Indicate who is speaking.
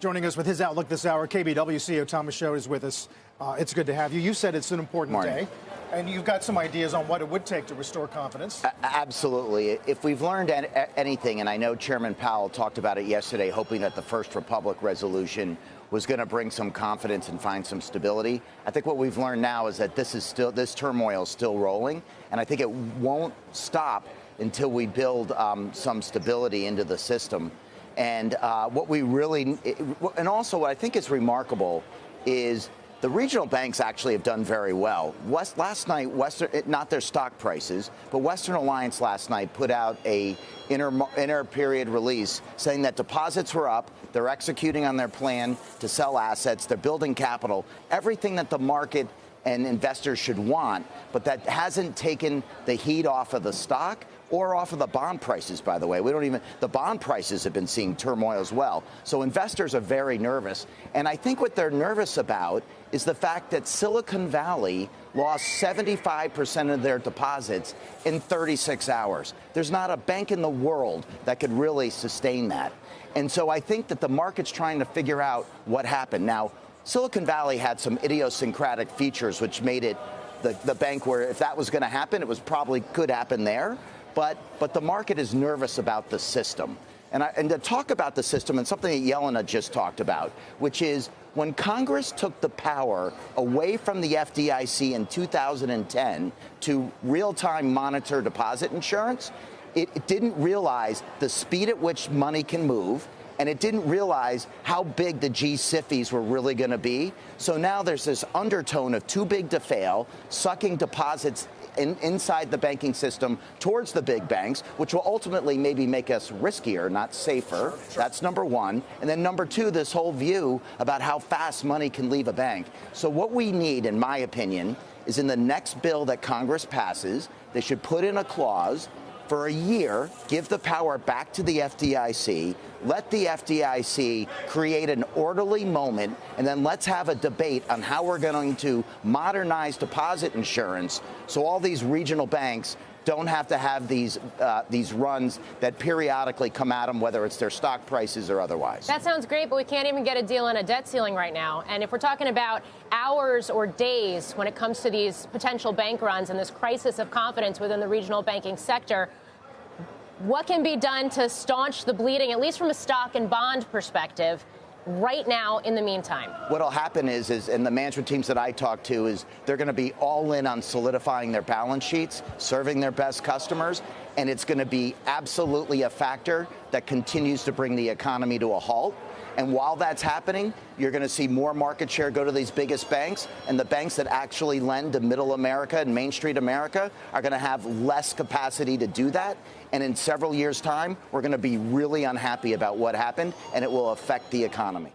Speaker 1: Joining us with his outlook this hour, KBW CEO Thomas Michaud is with us. Uh, it's good to have you. You said it's an important
Speaker 2: Morning.
Speaker 1: day, and you've got some ideas on what it would take to restore confidence.
Speaker 2: A- absolutely. If we've learned an- anything, and I know Chairman Powell talked about it yesterday, hoping that the First Republic resolution was going to bring some confidence and find some stability. I think what we've learned now is that this is still this turmoil is still rolling, and I think it won't stop until we build um, some stability into the system. And uh, what we really, and also what I think is remarkable is the regional banks actually have done very well. West, last night, Western, not their stock prices, but Western Alliance last night put out a inter, inter period release saying that deposits were up, they're executing on their plan to sell assets, they're building capital, everything that the market and investors should want, but that hasn't taken the heat off of the stock or off of the bond prices, by the way. We don't even, the bond prices have been seeing turmoil as well. So investors are very nervous. And I think what they're nervous about is the fact that Silicon Valley lost 75% of their deposits in 36 hours. There's not a bank in the world that could really sustain that. And so I think that the market's trying to figure out what happened. Now, Silicon Valley had some idiosyncratic features which made it the, the bank where if that was going to happen, it was probably could happen there but, but the market is nervous about the system. And, I, and, to talk about the system and something that Jelena just talked about, which is when Congress took the power away from the FDIC in 2010 to real-time monitor deposit insurance, it, it didn't realize the speed at which money can move, and it didn't realize how big the G-SIFIs were really going to be. So now there's this undertone of too big to fail, sucking deposits in, inside the banking system towards the big banks, which will ultimately maybe make us riskier, not safer. Sure, sure. That's number one. And then number two, this whole view about how fast money can leave a bank. So what we need, in my opinion, is in the next bill that Congress passes, they should put in a clause for a year, give the power back to the FDIC, let the FDIC create an orderly moment, and then let's have a debate on how we're going to modernize deposit insurance so all these regional banks don't have to have these uh, these runs that periodically come at them, whether it's their stock prices or otherwise.
Speaker 3: That sounds great, but we can't even get a deal on a debt ceiling right now. And if we're talking about hours or days when it comes to these potential bank runs and this crisis of confidence within the regional banking sector, what can be done to staunch the bleeding, at least from a stock and bond perspective? Right now in the meantime?
Speaker 2: What'll happen is, is, and the management teams that I talk to, is they're going to be all in on solidifying their balance sheets, serving their best customers, and it's going to be absolutely a factor that continues to bring the economy to a halt. And while that's happening, you're going to see more market share go to these biggest banks. And the banks that actually lend to middle America and Main Street America are going to have less capacity to do that. And in several years' time, we're going to be really unhappy about what happened, and it will affect the economy.